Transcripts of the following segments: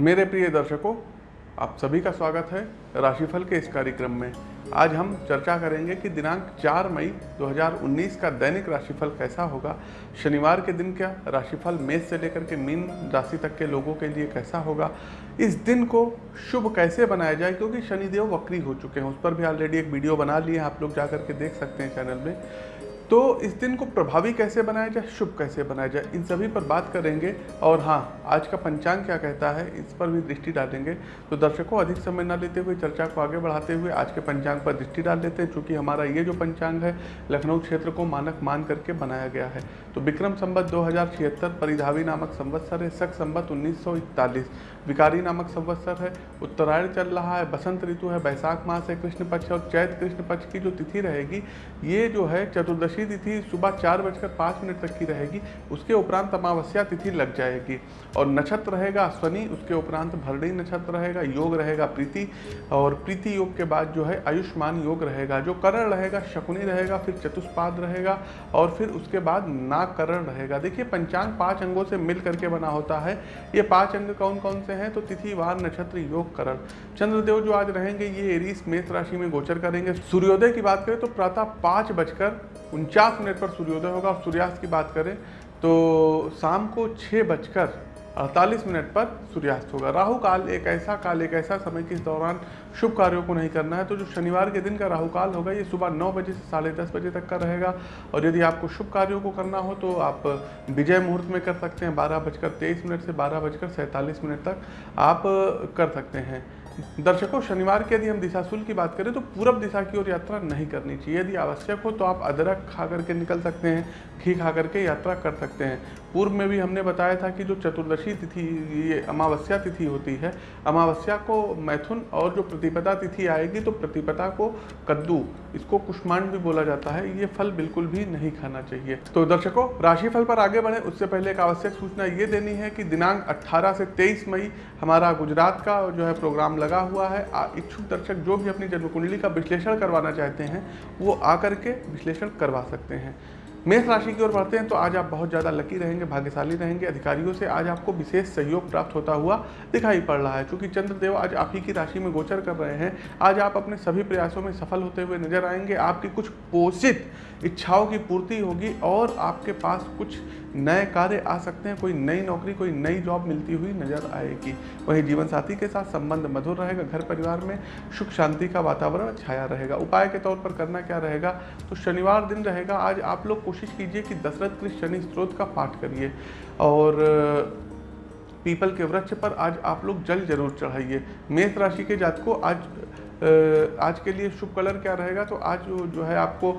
मेरे प्रिय दर्शकों, आप सभी का स्वागत है राशिफल के इस कार्यक्रम में। आज हम चर्चा करेंगे कि दिनांक 4 मई 2019 का दैनिक राशिफल कैसा होगा, शनिवार के दिन क्या, राशिफल मेष से लेकर के मीन राशि तक के लोगों के लिए कैसा होगा, इस दिन को शुभ कैसे बनाया जाए, क्योंकि शनिदेव वक्री हो चुके हैं। उस पर भी ऑलरेडी एक वीडियो बना लिए आप लोग जा करके देख सकते हैं चैनल में। तो इस दिन को प्रभावी कैसे बनाया जाए, शुभ कैसे बनाया जाए, इन सभी पर बात करेंगे। और हाँ आज का पंचांग क्या कहता है, इस पर भी दृष्टि डालेंगे। तो दर्शकों, अधिक समय न लेते हुए चर्चा को आगे बढ़ाते हुए आज के पंचांग पर दृष्टि डाल लेते हैं चूँकि हमारा ये जो पंचांग है, लखनऊ क्षेत्र को मानक मान करके बनाया गया है। तो विक्रम संबत दो परिधावी नामक संवत्सर है, सख संबत उन्नीस विकारी नामक संवत्सर है। उत्तरायण चल रहा है, बसंत ऋतु है, बैसाख मास है, कृष्ण पक्ष और चैत कृष्ण पक्ष की जो तिथि रहेगी, ये जो है चतुर्दशी तिथि सुबह चार बजकर पाँच मिनट तक की रहेगी, उसके उपरांत अमावस्या तिथि लग जाएगी। और नक्षत्र रहेगा अश्वनी उसके उपरांत भरणी नक्षत्र रहेगा, योग रहेगा प्रीति, और प्रीति योग के बाद जो है आयुष्मान योग रहेगा, जो करण रहेगा, शकुनी रहेगा, फिर चतुष्पाद रहेगा, और फिर उसके बाद नाकरण रहेगा। देखिए, पंचांग पाँच अंगों से मिल करके बना होता है। ये पाँच अंग कौन कौन से हैं तो तिथि, वार, नक्षत्र, योग, करण। चंद्रदेव जो आज रहेंगे, ये एरीस, मेष राशि में गोचर करेंगे। सूर्योदय की बात करें तो प्रातः पाँच बजकर उनचास मिनट पर सूर्योदय होगा। और सूर्यास्त की बात करें तो शाम को छः बजकर अड़तालीस मिनट पर सूर्यास्त होगा। राहु काल एक ऐसा काल, एक ऐसा समय कि इस दौरान शुभ कार्यों को नहीं करना है तो जो शनिवार के दिन का राहु काल होगा, ये सुबह नौ बजे से साढ़े दस बजे तक का रहेगा। और यदि आपको शुभ कार्यों को करना हो तो आप विजय मुहूर्त में कर सकते हैं, बारह बजकर तेईस मिनट से बारह बजकर सैंतालीस मिनट तक आप कर सकते हैं। दर्शकों, शनिवार के यदि हम दिशाशूल की बात करें तो पूरब दिशा की ओर यात्रा नहीं करनी चाहिए। यदि आवश्यक हो तो आप अदरक खा करके निकल सकते हैं, घी खा करके यात्रा कर सकते हैं। पूर्व में भी हमने बताया था कि जो चतुर्दशी तिथि, ये अमावस्या तिथि होती है, अमावस्या को मैथुन और जो प्रतिपदा तिथि आएगी तो प्रतिपदा को कद्दू, इसको कुष्मांड भी बोला जाता है। ये फल बिल्कुल भी नहीं खाना चाहिए। तो दर्शकों, राशिफल पर आगे बढ़े। उससे पहले एक आवश्यक सूचना ये देनी है कि दिनांक 18 से 23 मई हमारा गुजरात का जो है प्रोग्राम लगा हुआ है। इच्छुक दर्शक जो भी अपनी जन्म कुंडली का विश्लेषण करवाना चाहते हैं, वो आकर के विश्लेषण करवा सकते हैं। मेष राशि की ओर बढ़ते हैं तो आज आप बहुत ज़्यादा लकी रहेंगे, भाग्यशाली रहेंगे। अधिकारियों से आज आपको विशेष सहयोग प्राप्त होता हुआ दिखाई पड़ रहा है, क्योंकि चंद्रदेव आज आप ही की राशि में गोचर कर रहे हैं। आज आप अपने सभी प्रयासों में सफल होते हुए नज़र आएँगे। आपकी कुछ पोषित इच्छाओं की पूर्ति होगी और आपके पास कुछ नए कार्य आ सकते हैं, कोई नई नौकरी, कोई नई जॉब मिलती हुई नज़र आएगी। वहीं जीवन साथी के साथ संबंध मधुर रहेगा, घर परिवार में सुख शांति का वातावरण छाया रहेगा। उपाय के तौर पर करना क्या रहेगा? तो शनिवार दिन रहेगा। आज आप लोग कोशिश कीजिए कि दशरथ कृष्ण शनि स्त्रोत का पाठ करिए। और, पीपल के वृक्ष पर आज आप लोग जल ज़रूर चढ़ाइए। मेष राशि के जात को आज आज के लिए शुभ कलर क्या रहेगा? तो आज जो जो है आपको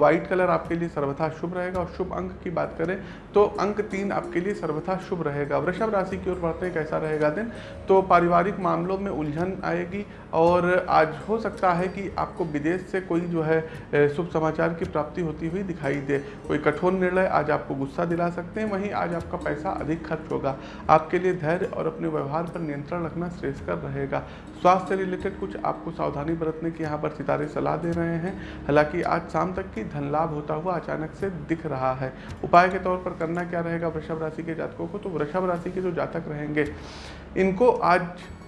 वाइट कलर आपके लिए सर्वथा शुभ रहेगा और शुभ अंक की बात करें तो अंक तीन आपके लिए सर्वथा शुभ रहेगा। वृषभ राशि की ओर बढ़ते हैं, कैसा रहेगा दिन? तो पारिवारिक मामलों में उलझन आएगी और आज हो सकता है कि आपको विदेश से कोई जो है शुभ समाचार की प्राप्ति होती हुई दिखाई दे। कोई कठोर निर्णय आज आपको गुस्सा दिला सकते हैं, वहीं आज आपका पैसा अधिक खर्च होगा। आपके लिए धैर्य और अपने व्यवहार पर नियंत्रण रखना श्रेष्ठकर रहेगा। स्वास्थ्य रिलेटेड कुछ आपको सावधानी बरतने की यहाँ पर सितारे सलाह दे रहे हैं। हालाँकि आज शाम तक की धन लाभ होता हुआ अचानक से दिख रहा है। उपाय के तौर पर करना क्या रहेगा वृषभ राशि के जातकों को? तो वृषभ राशि के जो जातक रहेंगे, इनको आज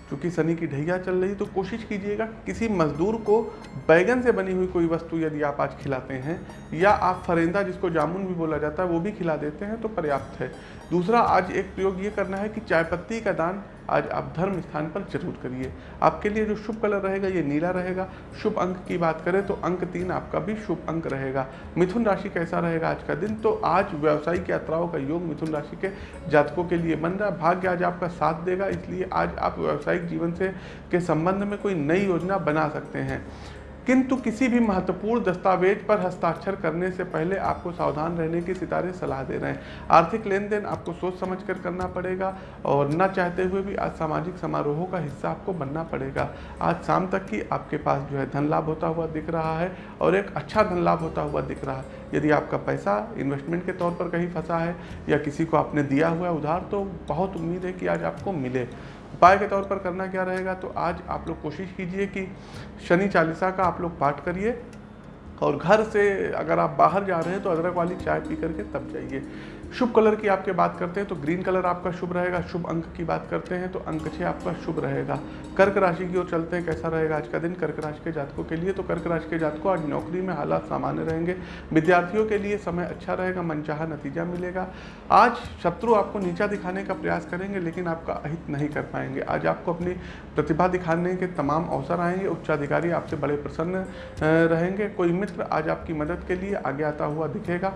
क्योंकि शनि की ढैया चल रही तो कोशिश कीजिएगा किसी मजदूर को बैगन से बनी हुई कोई वस्तु यदि आप आज खिलाते हैं, या आप फरेंदा जिसको जामुन भी बोला जाता है, वो भी खिला देते हैं तो पर्याप्त है। दूसरा, आज एक प्रयोग ये करना है कि चाय पत्ती का दान आज आप धर्म स्थान पर ज़रूर करिए। आपके लिए जो शुभ कलर रहेगा, ये नीला रहेगा। शुभ अंक की बात करें तो अंक तीन आपका भी शुभ अंक रहेगा। मिथुन राशि कैसा रहेगा आज का दिन? तो आज व्यावसायिक यात्राओं का योग मिथुन राशि के जातकों के लिए बन रहा है। भाग्य आज आपका साथ देगा, इसलिए आज आप व्यावसायिक जीवन से, के संबंध में कोई नई योजना बना सकते हैं। किंतु किसी भी महत्वपूर्ण दस्तावेज़ पर हस्ताक्षर करने से पहले आपको सावधान रहने की सितारे सलाह दे रहे हैं। आर्थिक लेन देन आपको सोच समझ कर करना पड़ेगा और न चाहते हुए भी आज सामाजिक समारोहों का हिस्सा आपको बनना पड़ेगा। आज शाम तक की आपके पास जो है धन लाभ होता हुआ दिख रहा है और एक अच्छा धन लाभ होता हुआ दिख रहा है। यदि आपका पैसा इन्वेस्टमेंट के तौर पर कहीं फंसा है या किसी को आपने दिया हुआ उधार तो बहुत उम्मीद है कि आज आपको मिले। उपाय के तौर पर करना क्या रहेगा? तो आज आप लोग कोशिश कीजिए कि शनि चालीसा का आप लोग पाठ करिए। और घर से अगर आप बाहर जा रहे हैं तो अदरक वाली चाय पी करके तब जाइए। शुभ कलर की आपके बात करते हैं तो ग्रीन कलर आपका शुभ रहेगा। शुभ अंक की बात करते हैं तो अंक छः आपका शुभ रहेगा। कर्क राशि की ओर चलते हैं, कैसा रहेगा आज का दिन? कर्क राशि के जातकों के लिए तो कर्क राशि के जातकों आज नौकरी में हालात सामान्य रहेंगे। विद्यार्थियों के लिए समय अच्छा रहेगा, मनचाहा नतीजा मिलेगा। आज शत्रु आपको नीचा दिखाने का प्रयास करेंगे, लेकिन आपका अहित नहीं कर पाएँगे। आज आपको अपनी प्रतिभा दिखाने के तमाम अवसर आएँगे। उच्चाधिकारी आपसे बड़े प्रसन्न रहेंगे। कोई मित्र आज आपकी मदद के लिए आगे आता हुआ दिखेगा।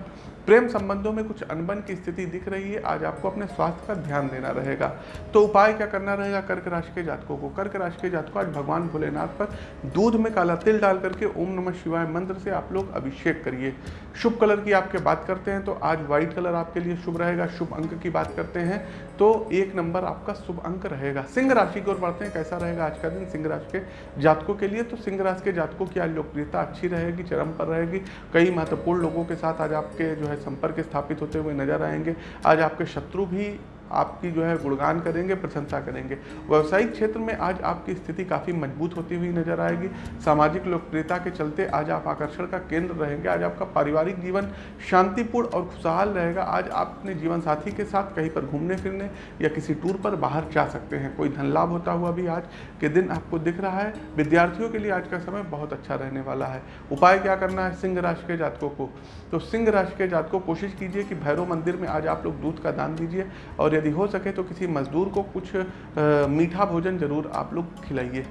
प्रेम संबंधों में कुछ अनबन की स्थिति दिख रही है, आज आपको अपने स्वास्थ्य का ध्यान देना रहेगा। तो उपाय क्या करना रहेगा? कर्क राशि के जातकों को। कर्क राशि के जातकों, आज भगवान भोलेनाथ पर दूध में काला तिल डाल करके ओम नमः शिवाय मंत्र से आप लोग अभिषेक करिए। शुभ कलर की आपके बात करते हैं तो आज व्हाइट कलर आपके लिए शुभ रहेगा। शुभ अंक की बात करते हैं तो एक नंबर आपका शुभ अंक रहेगा। सिंह राशि की ओर बढ़ते हैं, कैसा रहेगा आज का दिन? सिंह राशि के जातकों के लिए तो सिंह राशि के जातकों की आज लोकप्रियता अच्छी रहेगी, चरम पर रहेगी। कई महत्वपूर्ण लोगों के साथ आज आपके जो है संपर्क स्थापित होते हुए नज़र आएँगे। आज आपके शत्रु भी आपकी जो है गुणगान करेंगे, प्रशंसा करेंगे। व्यवसायिक क्षेत्र में आज आपकी स्थिति काफ़ी मज़बूत होती हुई नज़र आएगी। सामाजिक लोकप्रियता के चलते आज आप आकर्षण का केंद्र रहेंगे। आज आपका पारिवारिक जीवन शांतिपूर्ण और खुशहाल रहेगा। आज आप अपने जीवन साथी के साथ कहीं पर घूमने फिरने या किसी टूर पर बाहर जा सकते हैं। कोई धन लाभ होता हुआ भी आज के दिन आपको दिख रहा है। विद्यार्थियों के लिए आज का समय बहुत अच्छा रहने वाला है। उपाय क्या करना है सिंह राशि के जातकों को? तो सिंह राशि के जातकों, कोशिश कीजिए कि भैरव मंदिर में आज आप लोग दूध का दान दीजिए और यदि हो सके तो किसी मजदूर को कुछ आ, मीठा भोजन ज़रूर आप लोग खिलाइए।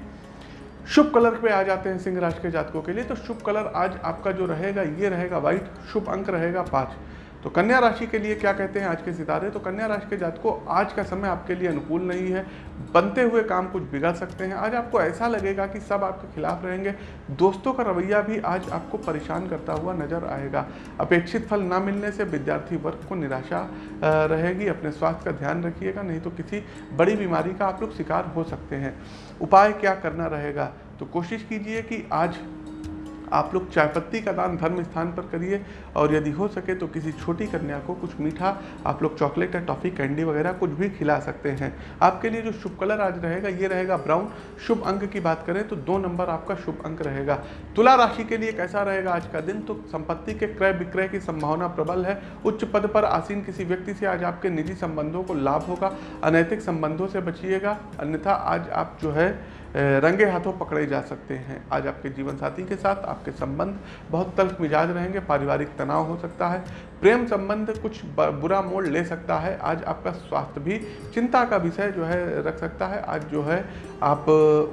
शुभ कलर पे आ जाते हैं सिंह राशि के जातकों के लिए। तो शुभ कलर आज आपका जो रहेगा ये रहेगा व्हाइट शुभ अंक रहेगा पाँच। तो कन्या राशि के लिए क्या कहते हैं आज के सितारे? तो कन्या राशि के जातकों, आज का समय आपके लिए अनुकूल नहीं है। बनते हुए काम कुछ बिगड़ सकते हैं। आज आपको ऐसा लगेगा कि सब आपके खिलाफ रहेंगे। दोस्तों का रवैया भी आज आपको परेशान करता हुआ नज़र आएगा। अपेक्षित फल ना मिलने से विद्यार्थी वर्ग को निराशा रहेगी। अपने स्वास्थ्य का ध्यान रखिएगा, नहीं तो किसी बड़ी बीमारी का आप लोग शिकार हो सकते हैं। उपाय क्या करना रहेगा? तो कोशिश कीजिए कि आज आप लोग चाय पत्ती का दान धर्म स्थान पर करिए और यदि हो सके तो किसी छोटी कन्या को कुछ मीठा, आप लोग चॉकलेट या टॉफ़ी, कैंडी वगैरह कुछ भी खिला सकते हैं। आपके लिए जो शुभ कलर आज रहेगा, ये रहेगा ब्राउन। शुभ अंक की बात करें तो दो नंबर आपका शुभ अंक रहेगा। तुला राशि के लिए कैसा रहेगा आज का दिन? तो संपत्ति के क्रय विक्रय की संभावना प्रबल है। उच्च पद पर आसीन किसी व्यक्ति से आज आपके निजी संबंधों को लाभ होगा। अनैतिक संबंधों से बचिएगा। अन्यथा आज आप जो है रंगे हाथों पकड़े जा सकते हैं। आज आपके जीवन साथी के साथ आपके संबंध बहुत तल्ख मिजाज रहेंगे, पारिवारिक तनाव हो सकता है, प्रेम संबंध कुछ बुरा मोड़ ले सकता है। आज आपका स्वास्थ्य भी, चिंता का विषय जो है रख सकता है। आज जो है आप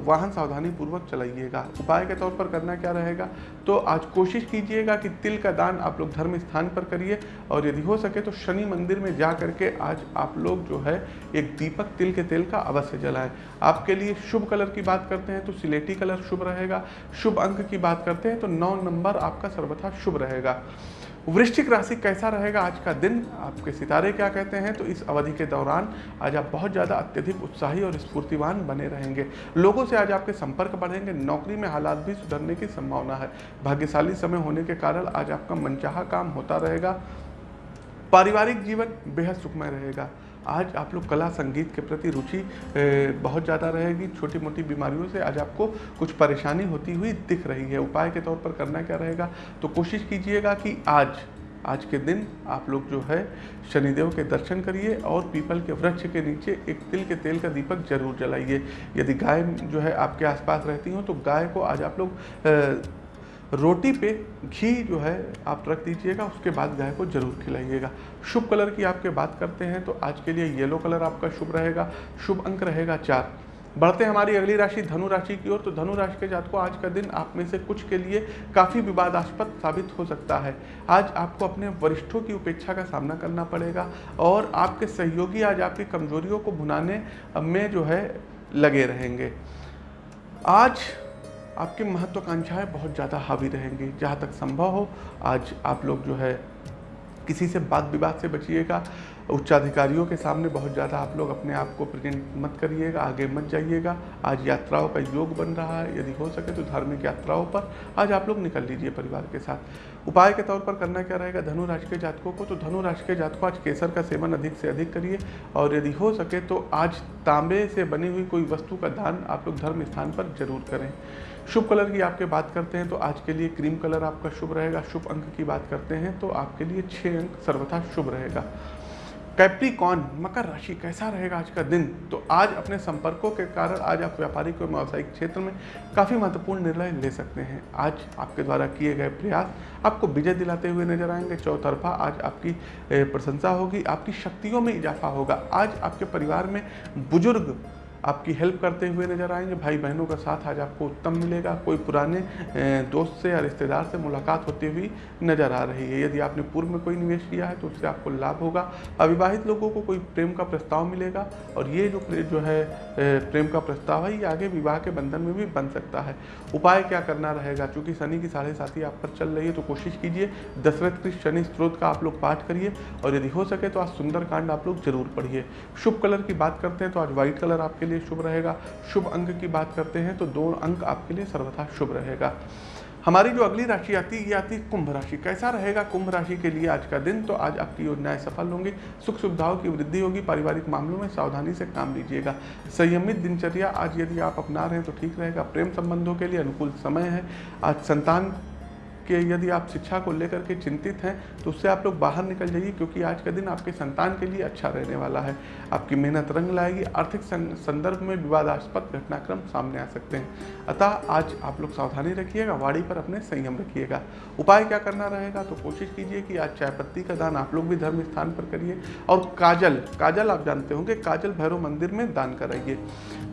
वाहन सावधानी पूर्वक चलाइएगा। उपाय के तौर पर करना क्या रहेगा? तो आज कोशिश कीजिएगा कि तिल का दान आप लोग धर्म स्थान पर करिए और यदि हो सके तो शनि मंदिर में जा करके आज आप लोग जो है एक दीपक तिल के तेल का अवश्य जलाएँ। आपके लिए शुभ कलर की बात करते हैं तो सिलेटी कलर शुभ रहेगा। शुभ अंक की बात करते हैं तो नौ नंबर आपका सर्वथा शुभ रहेगा। वृश्चिक राशि कैसा रहेगा आज का दिन? आपके सितारे क्या कहते हैं? तो इस अवधि के दौरान आज आप बहुत ज़्यादा अत्यधिक उत्साही और स्फूर्तिवान बने रहेंगे। लोगों से आज आपके संपर्क बढ़ेंगे, नौकरी में हालात भी सुधरने की संभावना है। भाग्यशाली समय होने के कारण आज आपका मनचाहा काम होता रहेगा। पारिवारिक जीवन बेहद सुखमय रहेगा। आज आप लोग कला संगीत के प्रति रुचि बहुत ज़्यादा रहेगी। छोटी मोटी बीमारियों से आज आपको कुछ परेशानी होती हुई दिख रही है। उपाय के तौर पर करना क्या रहेगा? तो कोशिश कीजिएगा कि आज आज के दिन आप लोग जो है, शनिदेव के दर्शन करिए और पीपल के वृक्ष के नीचे एक तिल के तेल का दीपक ज़रूर जलाइए। यदि गाय जो है आपके आसपास रहती हो तो गाय को आज आप लोग रोटी पे घी जो है, आप रख दीजिएगा, उसके बाद गाय को ज़रूर खिलाइएगा। शुभ कलर की आपके बात करते हैं तो आज के लिए येलो कलर आपका शुभ रहेगा, शुभ अंक रहेगा चार। बढ़ते हमारी अगली राशि, धनु राशि की ओर तो धनु राशि के जात को आज का दिन आप में से कुछ के लिए काफ़ी विवादास्पद साबित हो सकता है। आज आपको अपने वरिष्ठों की उपेक्षा का सामना करना पड़ेगा और आपके सहयोगी आज आपकी कमजोरियों को भुनाने में जो है, लगे रहेंगे। आज आपकी महत्वाकांक्षाएँ बहुत ज़्यादा हावी रहेंगी। जहाँ तक संभव हो, आज आप लोग जो है, किसी से बात विवाद से बचिएगा। उच्चाधिकारियों के सामने बहुत ज़्यादा आप लोग अपने आप को प्रेजेंट मत करिएगा, आगे मत जाइएगा। आज यात्राओं का योग बन रहा है, यदि हो सके तो धार्मिक यात्राओं पर आज आप लोग निकल लीजिए परिवार के साथ। उपाय के तौर पर करना क्या रहेगा? धनु राशि के जातकों को तो धनु राशि के जातकों आज केसर का सेवन अधिक से अधिक करिए। और यदि हो सके तो आज तांबे से बनी हुई कोई वस्तु का दान आप लोग धर्म स्थान पर ज़रूर करें। शुभ कलर की आपके बात करते हैं तो आज के लिए क्रीम कलर आपका शुभ रहेगा। शुभ अंक की बात करते हैं तो आपके लिए छः अंक सर्वथा शुभ रहेगा। कैप्रिकॉन, मकर राशि, कैसा रहेगा आज का दिन? तो आज अपने संपर्कों के कारण आज आप व्यापारिक और व्यावसायिक क्षेत्र में काफ़ी महत्वपूर्ण निर्णय ले सकते हैं। आज आपके द्वारा किए गए प्रयास आपको विजय दिलाते हुए नज़र आएँगे। चौतरफा आज आपकी प्रशंसा होगी, आपकी शक्तियों में इजाफा होगा। आज आपके परिवार में बुज़ुर्ग आपकी हेल्प करते हुए नज़र आएँगे। भाई बहनों का साथ आज आपको उत्तम मिलेगा। कोई पुराने दोस्त से या रिश्तेदार से मुलाकात होती हुई नज़र आ रही है। यदि आपने पूर्व में कोई निवेश किया है तो उससे आपको लाभ होगा। अविवाहित लोगों को कोई प्रेम का प्रस्ताव मिलेगा और ये जो जो है प्रेम का प्रस्ताव है, ये आगे विवाह के बंधन में भी बन सकता है। उपाय क्या करना रहेगा? चूँकि शनि की साढ़े साथी आप पर चल रही है तो कोशिश कीजिए। दशरथ कृष्ण शनि स्त्रोत का आप लोग पाठ करिए और यदि हो सके तो आज सुंदर कांड आप लोग ज़रूर पढ़िए। शुभ कलर की बात करते हैं तो आज व्हाइट कलर आपके लिए लिए शुभ रहेगा। शुभ अंक की बात करते हैं तो दो अंक आपके लिए सर्वथा शुभ रहेगा। हमारी जो अगली राशि आती है, ये आती है कुंभ राशि। कैसा रहेगा कुंभ राशि के लिए आज का दिन? तो आज आपकी योजनाएँ सफल होंगी, सुख सुविधाओं की वृद्धि होगी, पारिवारिक मामलों में सावधानी से काम लीजिएगा। संयमित दिनचर्या आज यदि आप अपना रहे हैं तो ठीक रहेगा। प्रेम संबंधों के लिए अनुकूल समय है। आज संतान कि यदि आप शिक्षा को लेकर के चिंतित हैं तो उससे आप लोग बाहर निकल जाइए, क्योंकि आज का दिन आपके संतान के लिए अच्छा रहने वाला है। आपकी मेहनत रंग लाएगी, आर्थिक संदर्भ में विवादास्पद घटनाक्रम सामने आ सकते हैं। अतः आज आप लोग सावधानी रखिएगा वाड़ी पर अपने संयम रखिएगा। उपाय क्या करना रहेगा तो कोशिश कीजिए कि आज चाय पत्ती का दान आप लोग भी धर्म स्थान पर करिए, और काजल काजल आप जानते होंगे, काजल भैरव मंदिर में दान कराइए।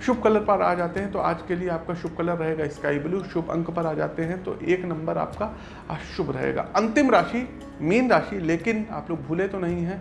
शुभ कलर पर आ जाते हैं तो आज के लिए आपका शुभ कलर रहेगा स्काई ब्लू, शुभ अंक पर आ जाते हैं तो एक नंबर आपका अशुभ रहेगा। अंतिम राशि, मीन राशि, लेकिन आप लोग भूले तो नहीं हैं।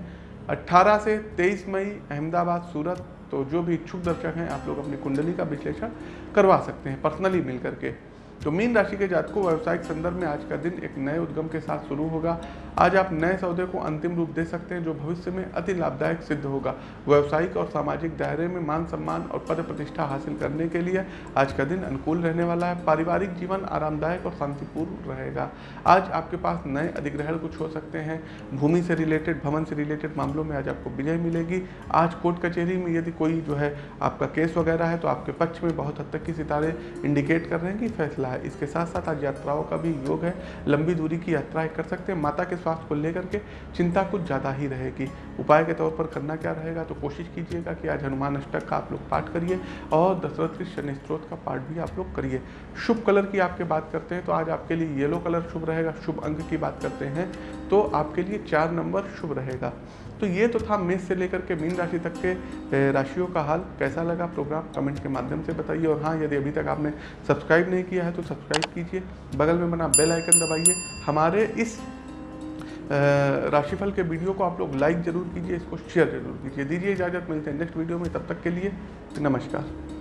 18 से 23 मई, अहमदाबाद, सूरत तो जो भी इच्छुक दर्शक हैं, आप लोग अपनी कुंडली का विश्लेषण करवा सकते हैं, पर्सनली मिल करके तो मीन राशि के जातकों, व्यवसायिक संदर्भ में आज का दिन एक नए उद्गम के साथ शुरू होगा। आज आप नए सौदे को अंतिम रूप दे सकते हैं, जो भविष्य में अति लाभदायक सिद्ध होगा। व्यवसायिक और सामाजिक दायरे में मान सम्मान और पद प्रतिष्ठा हासिल करने के लिए आज का दिन अनुकूल रहने वाला है। पारिवारिक जीवन आरामदायक और शांतिपूर्ण रहेगा। आज आपके पास नए अधिग्रहण कुछ हो सकते हैं। भूमि से रिलेटेड भवन से रिलेटेड मामलों में आज आपको विजय मिलेगी। आज कोर्ट कचहरी में यदि कोई जो है आपका केस वगैरह है तो आपके पक्ष में बहुत हद तक की सितारे इंडिकेट कर रहे हैं कि फैसला है। इसके साथ साथ आज यात्राओं का भी योग है। लंबी दूरी की यात्राएँ कर सकते हैं। माता के स्वास्थ्य को लेकर के चिंता कुछ ज़्यादा ही रहेगी। उपाय के तौर पर करना क्या रहेगा तो कोशिश कीजिएगा कि आज हनुमान अष्टक का आप लोग पाठ करिए और दशरथ के शनि स्त्रोत का पाठ भी आप लोग करिए। शुभ कलर की आपके बात करते हैं तो आज आपके लिए येलो कलर शुभ रहेगा, शुभ अंक की बात करते हैं तो आपके लिए चार नंबर शुभ रहेगा। तो ये तो था मेष से लेकर के मीन राशि तक के राशियों का हाल। कैसा लगा प्रोग्राम कमेंट के माध्यम से बताइए। और हाँ यदि अभी तक आपने सब्सक्राइब नहीं किया है तो सब्सक्राइब कीजिए। बगल में बना बेल आइकन दबाइए। हमारे इस राशिफल के वीडियो को आप लोग लाइक ज़रूर कीजिए, इसको शेयर ज़रूर कीजिए। दीजिए इजाज़त, मिलते हैं नेक्स्ट वीडियो में, तब तक के लिए नमस्कार।